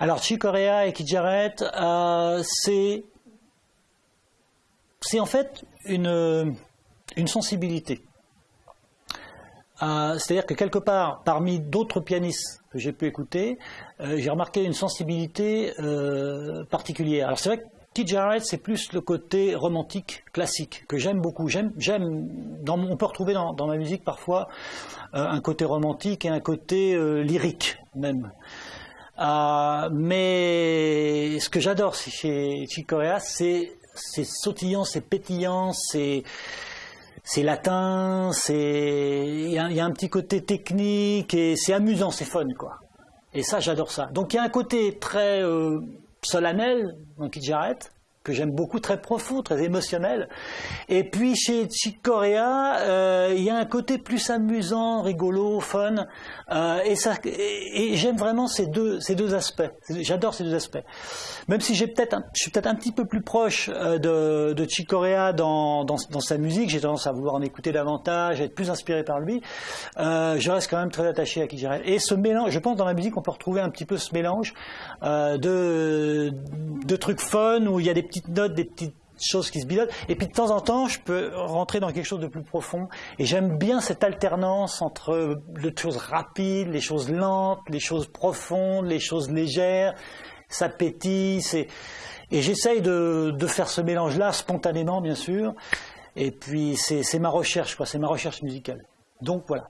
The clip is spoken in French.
Alors, Chick Corea et Kid Jarrett, euh, c'est en fait une, une sensibilité. Euh, C'est-à-dire que quelque part, parmi d'autres pianistes que j'ai pu écouter, euh, j'ai remarqué une sensibilité euh, particulière. Alors c'est vrai que Jarrett, c'est plus le côté romantique, classique, que j'aime beaucoup. On peut retrouver dans, ma musique parfois un côté romantique et un côté lyrique même. Euh, mais ce que j'adore chez Chick Corea, c'est c'est sautillant, c'est pétillant, c'est c'est latin, c'est il y, a- il y a un petit côté technique et c'est amusant, c'est fun quoi. Et ça, j'adore ça. Donc il y a un côté très euh, solennel dans Kid Jarrett que j'aime beaucoup, très profond, très émotionnel. Et puis chez Chick Corea, euh, il y a un côté plus amusant, rigolo, fun. euh, et et, j'aime vraiment ces deux, ces deux aspects. J'adore ces deux aspects. Même si j'ai peut-être, je suis peut-être un petit peu plus proche euh, de, de Chick Corea dans, dans, sa musique. J'ai tendance à vouloir en écouter davantage, être plus inspiré par lui. Je reste quand même très attaché à Kid Jarrett. Et ce mélange, je pense dans la musique, on peut retrouver un petit peu ce mélange de, de trucs fun où il y a des petites notes, des petites choses qui se bidonnent. Et puis de temps en temps, je peux rentrer dans quelque chose de plus profond. Et j'aime bien cette alternance entre les choses rapides, les choses lentes, les choses profondes, les choses légères. Ça Et j'essaye de, de faire ce mélange-là spontanément, bien sûr. Et puis c'est ma recherche, quoi. C'est ma recherche musicale. Donc voilà.